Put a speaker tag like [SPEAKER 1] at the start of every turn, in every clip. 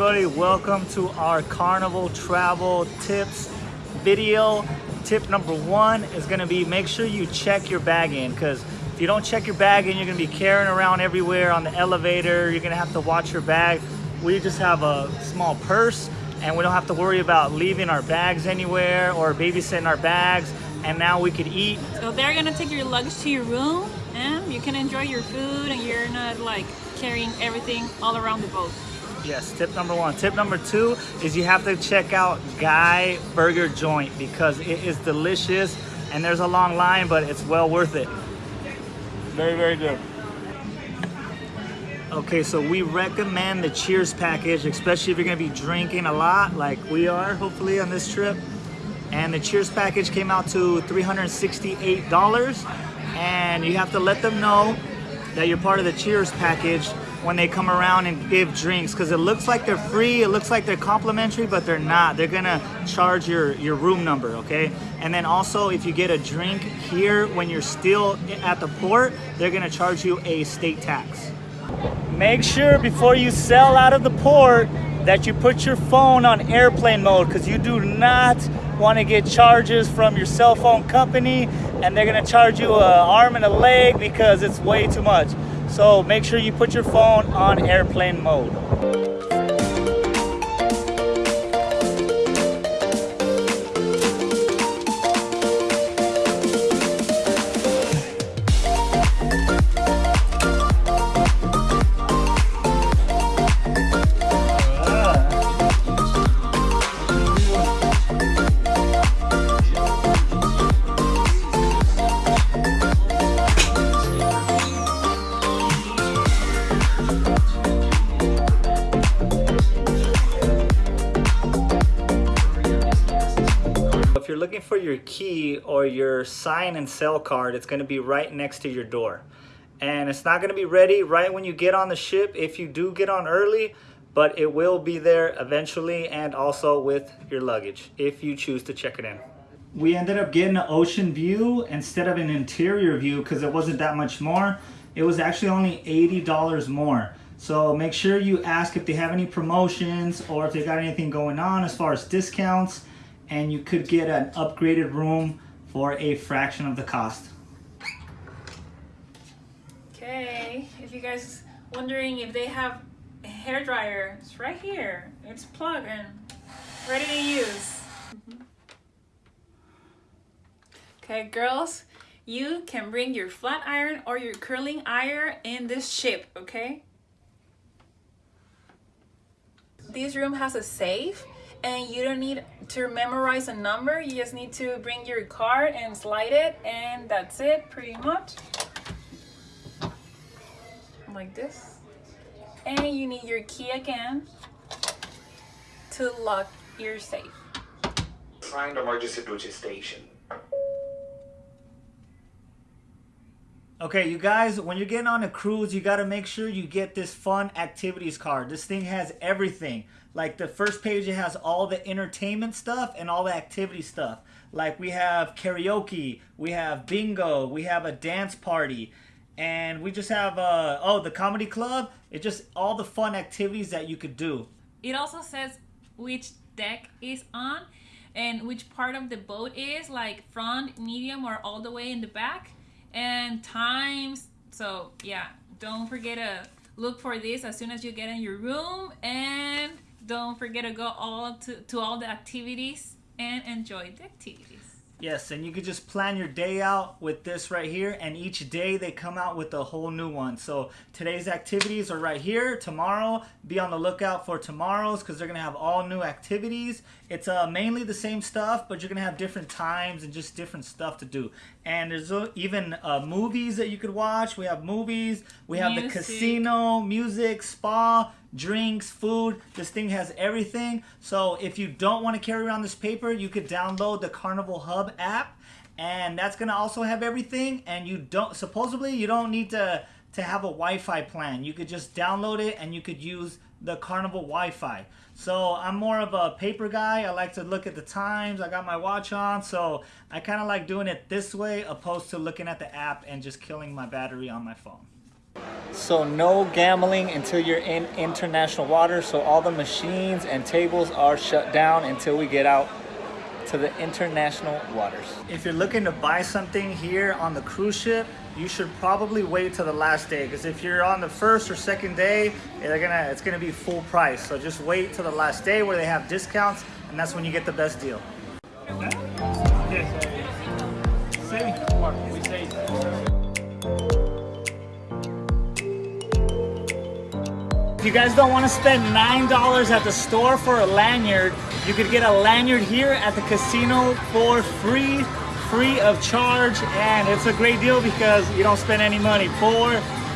[SPEAKER 1] everybody, welcome to our Carnival Travel Tips video. Tip number one is gonna be make sure you check your bag in because if you don't check your bag in, you're gonna be carrying around everywhere on the elevator. You're gonna have to watch your bag. We just have a small purse and we don't have to worry about leaving our bags anywhere or babysitting our bags and now we could eat.
[SPEAKER 2] So they're gonna take your luggage to your room and you can enjoy your food and you're not like carrying everything all around the boat.
[SPEAKER 1] Yes, tip number one. Tip number two is you have to check out Guy Burger Joint because it is delicious and there's a long line, but it's well worth it. Very, very good. Okay, so we recommend the Cheers package, especially if you're gonna be drinking a lot like we are, hopefully, on this trip. And the Cheers package came out to $368 and you have to let them know that you're part of the Cheers package when they come around and give drinks because it looks like they're free, it looks like they're complimentary, but they're not. They're gonna charge your, your room number, okay? And then also if you get a drink here when you're still at the port, they're gonna charge you a state tax. Make sure before you sell out of the port that you put your phone on airplane mode because you do not want to get charges from your cell phone company and they're going to charge you an arm and a leg because it's way too much. So make sure you put your phone on airplane mode. Your key or your sign and sail card, it's gonna be right next to your door. And it's not gonna be ready right when you get on the ship if you do get on early, but it will be there eventually and also with your luggage if you choose to check it in. We ended up getting an ocean view instead of an interior view because it wasn't that much more. It was actually only $80 more. So make sure you ask if they have any promotions or if they got anything going on as far as discounts and you could get an upgraded room for a fraction of the cost.
[SPEAKER 2] Okay, if you guys wondering if they have a hair dryer, it's right here. It's plugged and ready to use. Okay, girls, you can bring your flat iron or your curling iron in this ship, okay? This room has a safe and you don't need to memorize a number. You just need to bring your card and slide it and that's it pretty much. Like this. And you need your key again to lock your safe.
[SPEAKER 3] Find emergency duty station.
[SPEAKER 1] Okay, you guys, when you're getting on a cruise, you gotta make sure you get this fun activities card. This thing has everything. Like the first page, it has all the entertainment stuff and all the activity stuff. Like we have karaoke, we have bingo, we have a dance party, and we just have, uh, oh, the comedy club. It's just all the fun activities that you could do.
[SPEAKER 2] It also says which deck is on and which part of the boat is, like front, medium, or all the way in the back, and times. So yeah, don't forget to look for this as soon as you get in your room and don't forget to go all to, to all the activities and enjoy the activities.
[SPEAKER 1] Yes, and you could just plan your day out with this right here, and each day they come out with a whole new one. So today's activities are right here. Tomorrow, be on the lookout for tomorrow's because they're gonna have all new activities. It's uh, mainly the same stuff, but you're gonna have different times and just different stuff to do. And there's uh, even uh, movies that you could watch. We have movies. We have the casino, music, spa, drinks, food. This thing has everything. So if you don't want to carry around this paper, you could download the Carnival Hub app and that's going to also have everything and you don't supposedly you don't need to to have a Wi-Fi plan. You could just download it and you could use the Carnival Wi-Fi. So I'm more of a paper guy. I like to look at the times. I got my watch on, so I kind of like doing it this way opposed to looking at the app and just killing my battery on my phone. So no gambling until you're in international waters. So all the machines and tables are shut down until we get out to the international waters. If you're looking to buy something here on the cruise ship, you should probably wait till the last day because if you're on the first or second day, they're gonna it's gonna be full price. So just wait till the last day where they have discounts, and that's when you get the best deal. You guys don't want to spend $9 at the store for a lanyard, you could get a lanyard here at the casino for free, free of charge, and it's a great deal because you don't spend any money for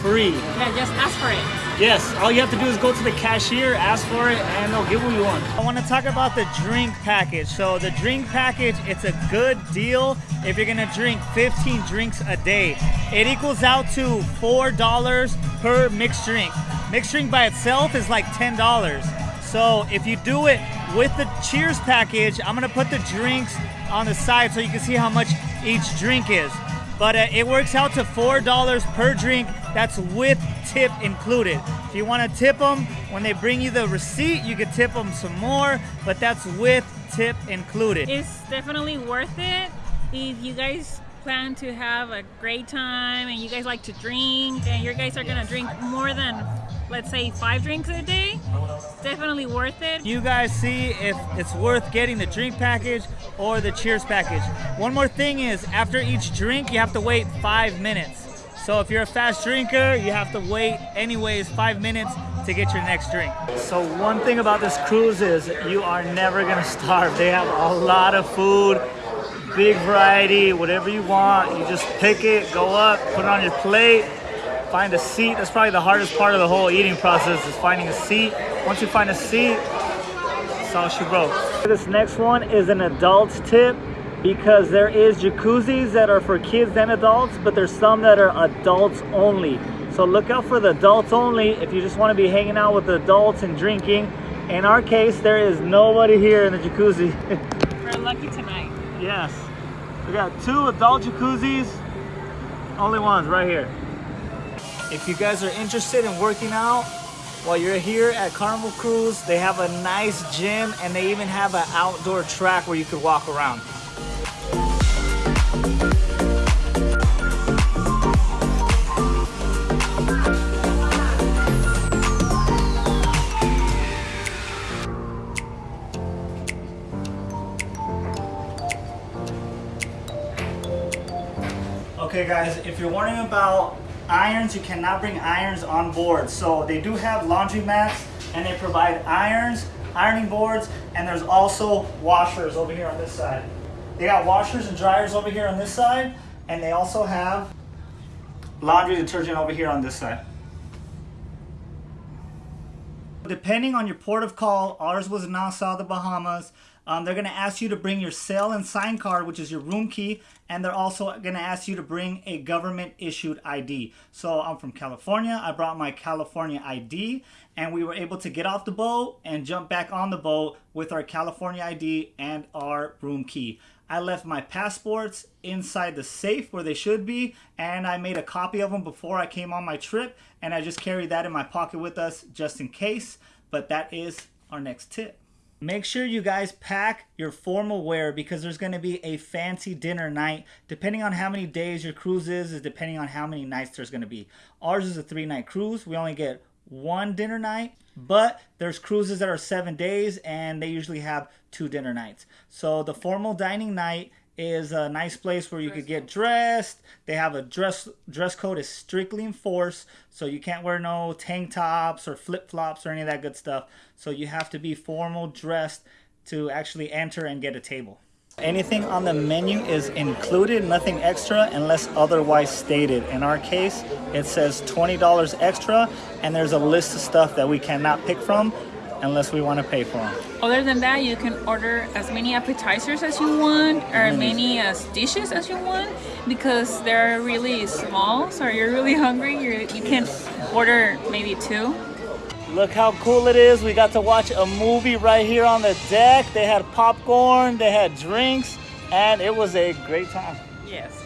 [SPEAKER 1] free.
[SPEAKER 2] Yeah, just ask for it.
[SPEAKER 1] Yes, all you have to do is go to the cashier, ask for it, and they'll give you one. I want to talk about the drink package. So the drink package, it's a good deal if you're gonna drink 15 drinks a day. It equals out to $4 per mixed drink. Mixed drink by itself is like $10. So if you do it with the Cheers package, I'm gonna put the drinks on the side so you can see how much each drink is. But uh, it works out to $4 per drink. That's with tip included. If you wanna tip them, when they bring you the receipt, you can tip them some more, but that's with tip included.
[SPEAKER 2] It's definitely worth it if you guys plan to have a great time and you guys like to drink and you guys are gonna drink more than let's say five drinks a day definitely worth it.
[SPEAKER 1] You guys see if it's worth getting the drink package or the cheers package. One more thing is after each drink you have to wait five minutes. So if you're a fast drinker you have to wait anyways five minutes to get your next drink. So one thing about this cruise is you are never gonna starve. They have a lot of food big variety, whatever you want. You just pick it, go up, put it on your plate, find a seat. That's probably the hardest part of the whole eating process is finding a seat. Once you find a seat, that's all she wrote. This next one is an adult's tip because there is jacuzzis that are for kids and adults, but there's some that are adults only. So look out for the adults only if you just want to be hanging out with the adults and drinking. In our case, there is nobody here in the jacuzzi.
[SPEAKER 2] we're lucky tonight
[SPEAKER 1] Yes. We got two adult jacuzzis. Only ones right here. If you guys are interested in working out while you're here at Carnival Cruise, they have a nice gym and they even have an outdoor track where you could walk around. Okay guys, if you're wondering about irons, you cannot bring irons on board. So they do have laundry mats and they provide irons, ironing boards, and there's also washers over here on this side. They got washers and dryers over here on this side, and they also have laundry detergent over here on this side. Depending on your port of call, ours was Nassau, the Bahamas. Um, they're going to ask you to bring your Sail and Sign card, which is your room key, and they're also going to ask you to bring a government issued ID. So I'm from California. I brought my California ID, and we were able to get off the boat and jump back on the boat with our California ID and our room key. I left my passports inside the safe where they should be, and I made a copy of them before I came on my trip, and I just carried that in my pocket with us just in case. But that is our next tip. Make sure you guys pack your formal wear because there's going to be a fancy dinner night. Depending on how many days your cruise is, is depending on how many nights there's going to be. Ours is a three night cruise. We only get one dinner night, but there's cruises that are seven days and they usually have two dinner nights. So the formal dining night is a nice place where you could get dressed. They have a dress dress code is strictly enforced, so you can't wear no tank tops or flip flops or any of that good stuff. So you have to be formal dressed to actually enter and get a table. Anything on the menu is included, nothing extra unless otherwise stated. In our case, it says $20 extra and there's a list of stuff that we cannot pick from unless we want to pay for them.
[SPEAKER 2] Other than that, you can order as many appetizers as you want or as many as dishes as you want because they're really small. So you're really hungry, you're, you can order maybe two.
[SPEAKER 1] Look how cool it is. We got to watch a movie right here on the deck. They had popcorn, they had drinks, and it was a great time.
[SPEAKER 2] Yes.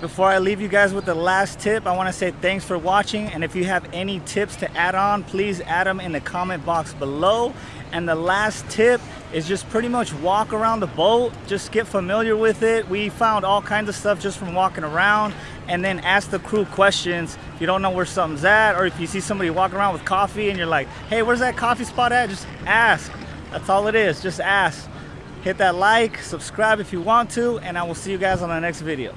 [SPEAKER 1] Before I leave you guys with the last tip, I want to say thanks for watching. And if you have any tips to add on, please add them in the comment box below. And the last tip is just pretty much walk around the boat, just get familiar with it. We found all kinds of stuff just from walking around and then ask the crew questions. If you don't know where something's at, or if you see somebody walking around with coffee and you're like, hey, where's that coffee spot at? Just ask. That's all it is, just ask. Hit that like, subscribe if you want to, and I will see you guys on the next video.